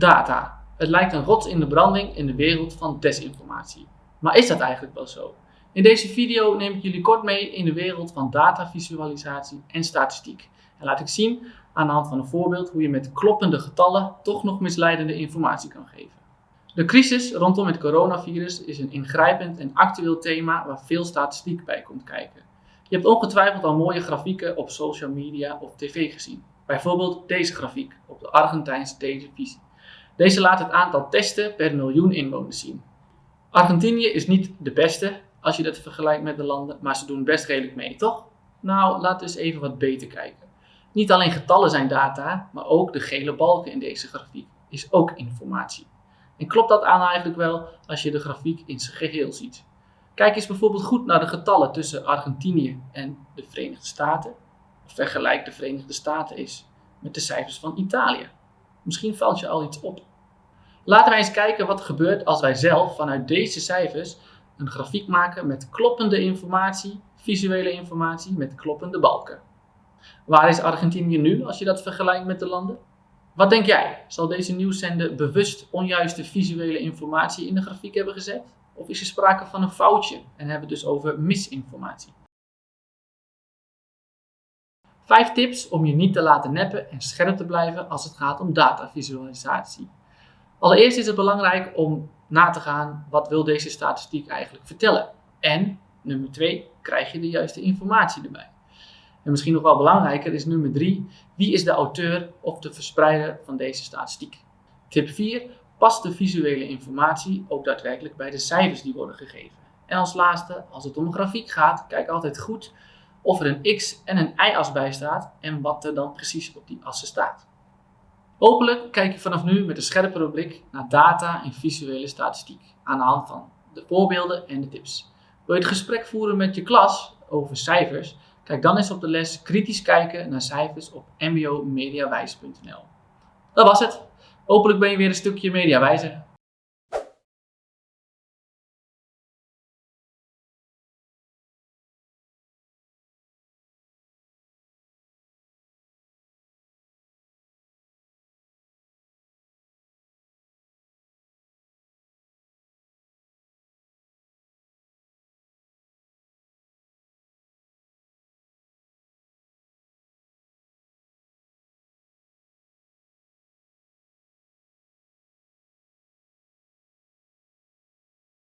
Data. Het lijkt een rots in de branding in de wereld van desinformatie. Maar is dat eigenlijk wel zo? In deze video neem ik jullie kort mee in de wereld van datavisualisatie en statistiek. En laat ik zien aan de hand van een voorbeeld hoe je met kloppende getallen toch nog misleidende informatie kan geven. De crisis rondom het coronavirus is een ingrijpend en actueel thema waar veel statistiek bij komt kijken. Je hebt ongetwijfeld al mooie grafieken op social media of tv gezien. Bijvoorbeeld deze grafiek op de Argentijnse televisie. Deze laat het aantal testen per miljoen inwoners zien. Argentinië is niet de beste als je dat vergelijkt met de landen, maar ze doen best redelijk mee, toch? Nou, laten we eens even wat beter kijken. Niet alleen getallen zijn data, maar ook de gele balken in deze grafiek is ook informatie. En klopt dat aan eigenlijk wel als je de grafiek in zijn geheel ziet? Kijk eens bijvoorbeeld goed naar de getallen tussen Argentinië en de Verenigde Staten. Of vergelijk de Verenigde Staten eens met de cijfers van Italië. Misschien valt je al iets op. Laten wij eens kijken wat er gebeurt als wij zelf vanuit deze cijfers een grafiek maken met kloppende informatie, visuele informatie met kloppende balken. Waar is Argentinië nu als je dat vergelijkt met de landen? Wat denk jij? Zal deze nieuwszender bewust onjuiste visuele informatie in de grafiek hebben gezet? Of is er sprake van een foutje en hebben we dus over misinformatie? Vijf tips om je niet te laten neppen en scherp te blijven als het gaat om datavisualisatie. Allereerst is het belangrijk om na te gaan wat wil deze statistiek eigenlijk vertellen. En nummer twee, krijg je de juiste informatie erbij. En misschien nog wel belangrijker is nummer 3. Wie is de auteur of de verspreider van deze statistiek? Tip 4. Past de visuele informatie ook daadwerkelijk bij de cijfers die worden gegeven? En als laatste, als het om een grafiek gaat, kijk altijd goed of er een x- en een y-as bij staat en wat er dan precies op die assen staat. Hopelijk kijk je vanaf nu met een scherpere blik naar data en visuele statistiek aan de hand van de voorbeelden en de tips. Wil je het gesprek voeren met je klas over cijfers? Kijk dan eens op de les kritisch kijken naar cijfers op mbomediawijs.nl. Dat was het. Hopelijk ben je weer een stukje mediawijzer.